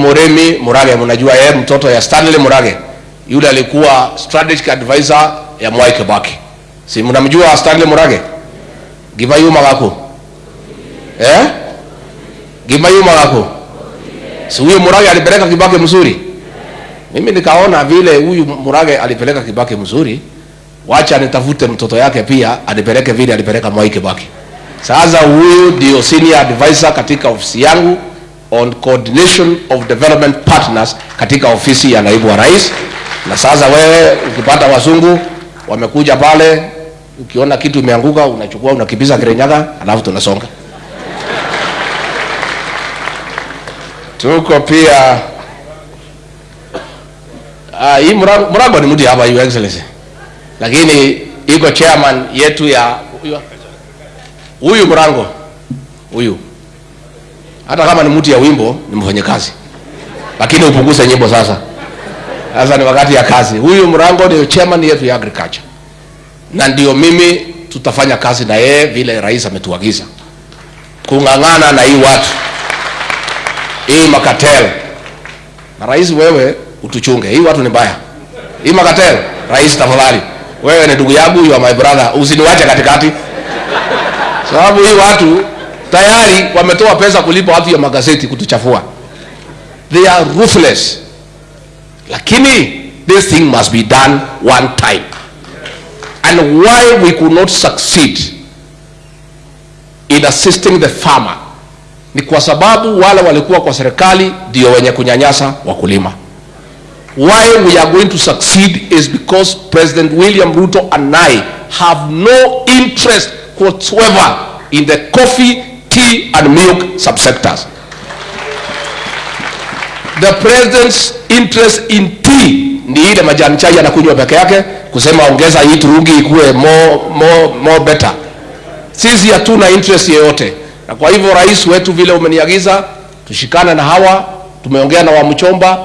Muremi Murage, mnajua yeye mtoto ya Stanley Murage, yule alikuwa strategic advisor ya Mwai Kibaki. Si mnamjua Stanley Murage? Gibayuma Magako. eh? Gibayuma Magako. si huyu Murage alipeleka Kibaki mzuri. Mimi nikaona vile huyu Murage alipeleka Kibaki mzuri, wacha nitafute mtoto yake pia anipeleke vile alipeleka Mwai Kibaki. Sasa huyu ndio senior advisor katika ofisi yangu on coordination of development partners katika ofisi ya naibu wa rais. Na sasa wewe ukipata wazungu wamekuja pale, ukiona kitu imeanguka unachukua unakipiza Kirinyaga, alafu tunasonga. Tuko pia ah, hii mrango, mrango ni mudi hapa, your excellency, lakini iko chairman yetu ya huyu Mrango huyu, hata kama ni mtu ya wimbo ni mfanyakazi, lakini upunguze nyimbo sasa. Sasa ni wakati ya kazi. Huyu Mrango ndio chairman yetu ya agriculture, na ndio mimi tutafanya kazi na yeye vile rais ametuagiza, kung'ang'ana na hii watu hii makatel. Na rais, wewe utuchunge, hii watu ni mbaya, hii makatel. Rais, tafadhali, wewe ni ndugu yangu, you are my brother, usiniwache katikati sababu hii watu tayari wametoa pesa kulipa watu ya magazeti kutuchafua. They are ruthless, lakini this thing must be done one time. And why we could not succeed in assisting the farmer ni kwa sababu wale walikuwa kwa serikali ndio wenye kunyanyasa wakulima. Why we are going to succeed is because President William Ruto and I have no interest whatsoever in the coffee, tea and milk subsectors. The president's interest in tea ni ile majani chai anakunywa peke yake, kusema ongeza hii turungi ikuwe more, more, more better. Sisi hatuna interest yeyote, na kwa hivyo rais wetu, vile umeniagiza tushikane na hawa, tumeongea na Wamchomba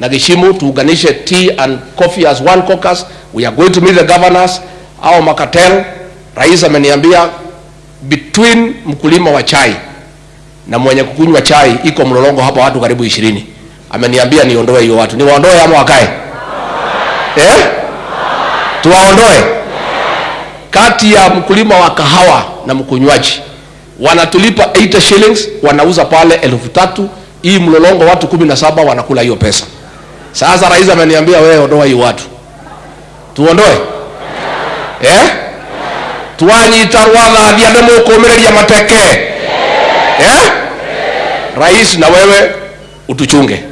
na Gishimu tuunganishe tea and coffee as one caucus. We are going to meet the governors au makatel Rais ameniambia between mkulima wa chai na mwenye kukunywa chai iko mlolongo hapa watu karibu ishirini. Ameniambia niondoe hiyo watu, niwaondoe ama wakae eh? Tuwaondoe kati ya mkulima wa kahawa na mkunywaji wanatulipa 8 shillings, wanauza pale elfu tatu. Hii mlolongo watu kumi na saba wanakula hiyo pesa. Sasa rais ameniambia wewe ondoa hiyo watu, tuondoe eh? Twanyita rwathathia nä må kå mä mateke. Eh? rais na wewe utuchunge.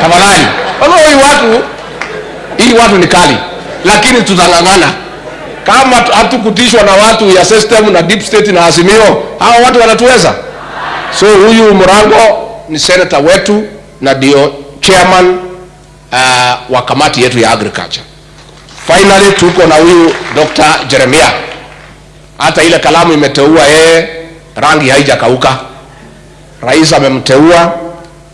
Tafadhali. Hii watu hii watu ni kali lakini tutang'ang'ana. Kama hatukutishwa na watu ya system na deep state na azimio hawa watu wanatuweza? So huyu mrango ni senator wetu na ndio chairman uh, wa kamati yetu ya agriculture. Finally tuko na huyu dr. Jeremia hata ile kalamu imeteua yeye, rangi haijakauka. Rais amemteua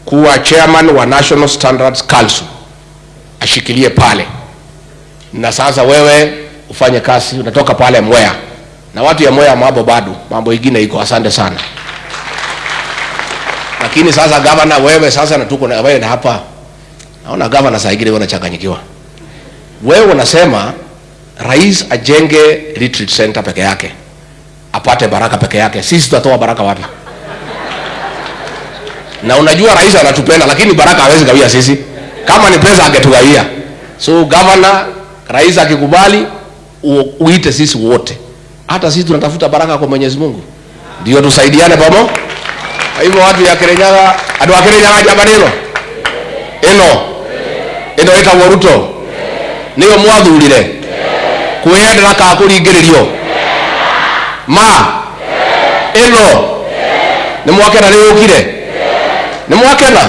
kuwa chairman wa National Standards Council, ashikilie pale. Na sasa wewe ufanye kazi, unatoka pale Mwea na watu ya Mwea mambo bado, mambo ingine iko. Asante sana. Lakini sasa gavana, wewe sasa na tuko na wewe na hapa, naona gavana saa ingine unachanganyikiwa. Wewe unasema rais ajenge retreat center peke yake apate baraka peke yake. Sisi tutatoa baraka wapi? Na unajua rais anatupenda, lakini baraka hawezi gawia sisi. Kama ni pesa angetugawia. So governor, rais akikubali uite sisi wote, hata sisi tunatafuta baraka kwa Mwenyezi Mungu, ndio tusaidiane pamo Kwa hivyo watu ya kirenyaga andu a jabanilo jamani, ino ino ino ĩtagwo Ruto nĩyo mwathurire kwĩyendera kana kũringĩrĩrio ma. Ĩno nĩ mwakena nĩ ukire nĩ mwakena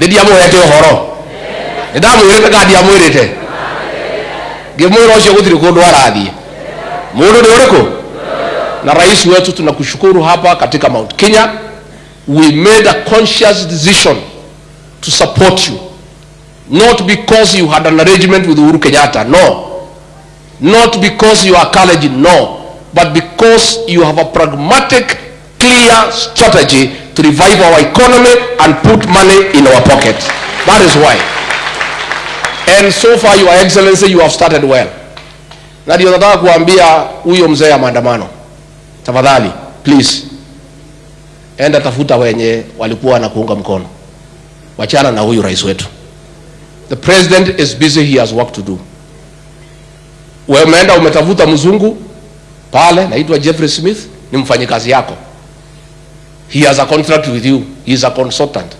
nĩ ndiamũhete ũhoro nĩ ndamwĩrĩte kana ndiamwĩrĩte ngĩmwĩra ũcio gũtirĩ kũndũ arathiĩ mũndũ nĩ ũrĩkũ na rais wetu tunakushukuru hapa katika Mount Kenya. We made a conscious decision to support you. Not because you had an arrangement with Uhuru Kenyatta. No not because you are college no but because you have a pragmatic clear strategy to revive our economy and put money in our pocket. That is why. And so far, Your Excellency, you have started well. Na ndio nataka kuambia huyo mzee ya maandamano, tafadhali please, enda tafuta wenye walikuwa wanakuunga mkono, wachana na huyu rais wetu. The president is busy, he has work to do. Wewe umeenda umetafuta mzungu pale, naitwa Jeffrey Smith, ni mfanyikazi yako, he has a contract with you, he is a consultant.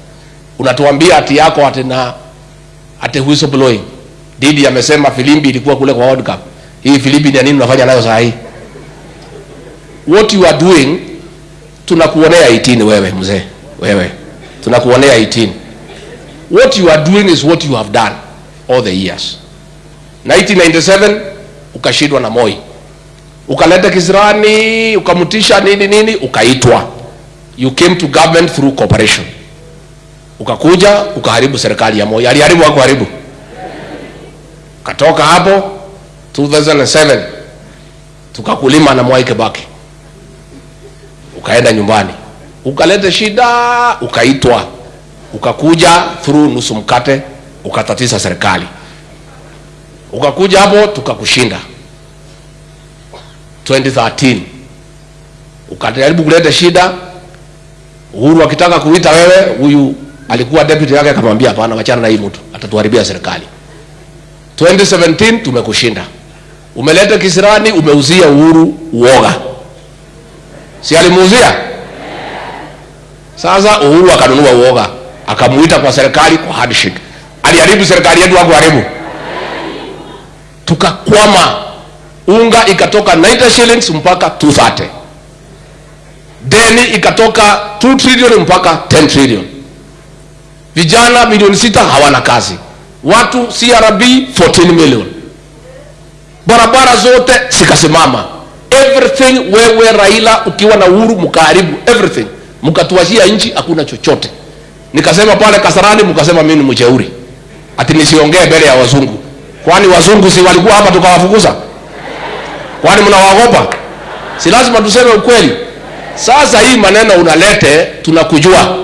Unatuambia ati yako ati na ati whistleblowing. Didi amesema filimbi ilikuwa kule kwa World Cup. Hii filimbi ni nini unafanya nayo saa hii? What you are doing, tunakuonea 18 wewe mzee, wewe tunakuonea 18. What you are doing is what you have done all the years. 1997 ukashindwa na Moi, ukaleta kisirani, ukamtisha nini nini, ukaitwa. You came to government through cooperation ukakuja ukaharibu serikali ya Moi. Aliharibu au kuharibu? Katoka hapo 2007 tukakulima na Mwai Kibaki, ukaenda nyumbani, ukaleta shida, ukaitwa, ukakuja through nusu mkate, ukatatiza serikali, ukakuja hapo tukakushinda 2013 ukajaribu kuleta shida. Uhuru akitaka kuita wewe, huyu alikuwa deputy yake akamwambia hapana, wachana na hii mtu atatuharibia serikali. 2017 tumekushinda, umeleta kisirani, umeuzia Uhuru uoga, si alimuuzia? Sasa Uhuru akanunua uoga, akamuita kwa serikali kwa handshake. Aliharibu serikali yetu, hakuharibu? Tukakwama, unga ikatoka 90 shillings mpaka 230 deni ikatoka 2 trillion mpaka 10 trillion. Vijana milioni sita hawana kazi, watu CRB 14 million, barabara zote sikasimama everything. Wewe Raila ukiwa na Uhuru mkaharibu everything, mkatuachia nchi, hakuna chochote. Nikasema pale Kasarani, mkasema mimi ni mjeuri, ati nisiongee mbele ya wazungu. Kwani wazungu si walikuwa hapa tukawafukuza? Kwani mnawaogopa? Si lazima tuseme ukweli. Sasa hii maneno unalete, tunakujua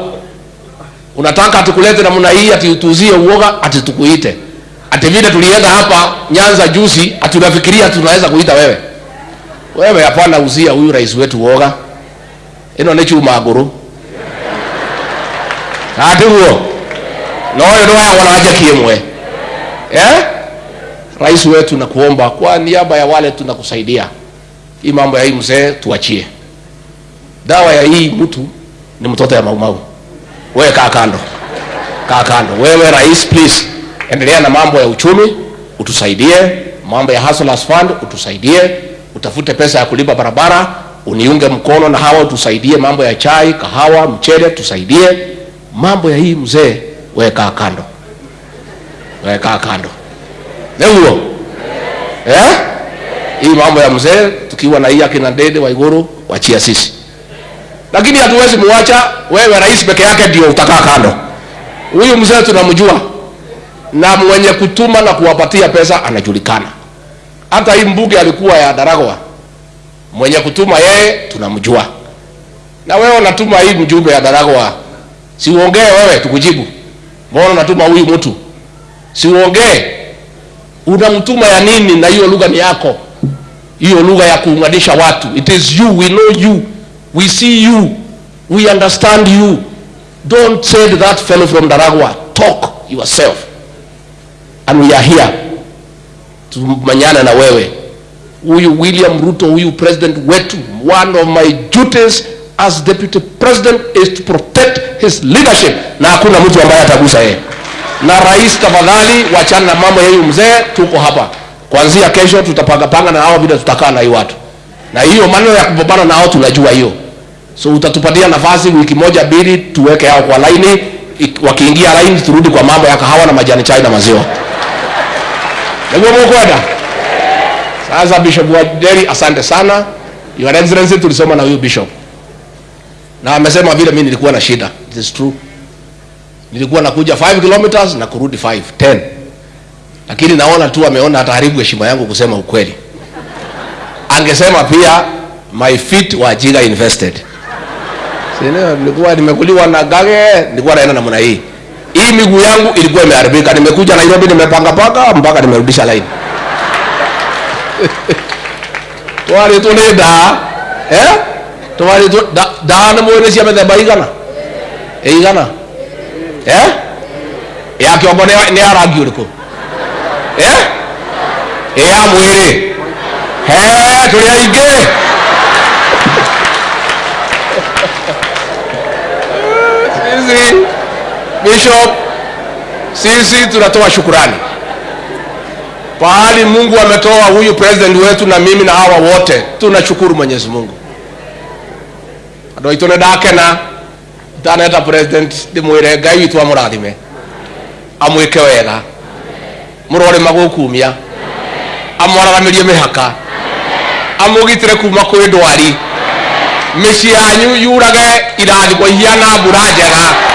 unataka tukulete namna hii ati utuuzie uoga ati tukuite ati vile tulienda hapa Nyanza juzi ati unafikiria tunaweza kuita wewe wewe hapana uzia huyu rais wetu uoga ino ni chuma guru. ati huo noyo ndo wanawajakie wanawaja kiemwe eh rais wetu nakuomba kwa niaba ya wale tunakusaidia. Hii mambo ya hii mzee tuachie. Dawa ya hii mtu ni mtoto ya maumau wewe kaa kando, kaa kando. Wewe rais, please. Endelea na mambo ya uchumi, utusaidie. Mambo ya Hustlers Fund, utusaidie. Utafute pesa ya kulipa barabara, uniunge mkono na hawa, utusaidie mambo ya chai, kahawa, mchele, tusaidie. Mambo ya hii mzee. Wewe kaa kando, wewe kaa kando. Ndio eh, hii mambo ya mzee, tukiwa na hii akina Dede Waiguru, wachia sisi lakini hatuwezi muacha wewe rais peke yake ndio utakaa kando. Huyu mzee tunamjua, na mwenye kutuma na kuwapatia pesa anajulikana. Hata hii mbuge alikuwa ya Daragwa, mwenye kutuma yeye tunamjua. Na wewe unatuma hii mjumbe ya Daragwa, si uongee wewe tukujibu. Mbona unatuma huyu mtu? Si uongee, unamtuma ya nini? Na hiyo lugha ni yako, hiyo lugha ya kuunganisha watu. It is you, we know you We see you. We understand you. Don't say that fellow from Daragwa, talk yourself. And we are here tumanyana na wewe. Huyu William Ruto, huyu president wetu, one of my duties as deputy president is to protect his leadership, na hakuna mtu ambaye atagusa yeye. Na rais, tafadhali wachana na mambo ya huyu mzee. Tuko hapa. Kuanzia kesho, tutapangapanga na hao vile tutakaa na hii watu, na hiyo maneno ya kupambana na hao tunajua hiyo. So utatupatia nafasi wiki moja mbili tuweke hao kwa laini. Wakiingia laini turudi kwa mambo ya kahawa na majani chai na maziwa. Niguo mukwenda sasa bishop wa deri asante sana. Your excellency tulisoma na huyu bishop. Na amesema vile mimi nilikuwa na shida. It is true nilikuwa nakuja 5 kilometers na kurudi 5 10 lakini naona tu ameona ataharibu heshima yangu kusema ukweli. Angesema pia my feet were jiga invested. Sinio, nilikuwa nimekuliwa na gage, nilikuwa naenda namna hii. Hii miguu yangu ilikuwa imeharibika. Nimekuja Nairobi, nimepanga paka mpaka nimerudisha line. twari ni da eh? Twari tu da nĩ mwĩ nĩ cia mĩthemba igana ĩigana eh? Ya kĩongo eh? Ya he sisi bishop sisi tunatoa shukurani. Pahali mungu ametoa huyu president wetu na mimi na hawa wote tunashukuru mwenyezi mungu. Nä ndakena itaneta president ndimwire ngai witå amurathime amwä ke wega må magukumia magå kumia. Amwararamä rie mä haka. Amå gitä re kuma kwä ndwari mä ciĩ yanyu yurage irathimo ihiana mbura njega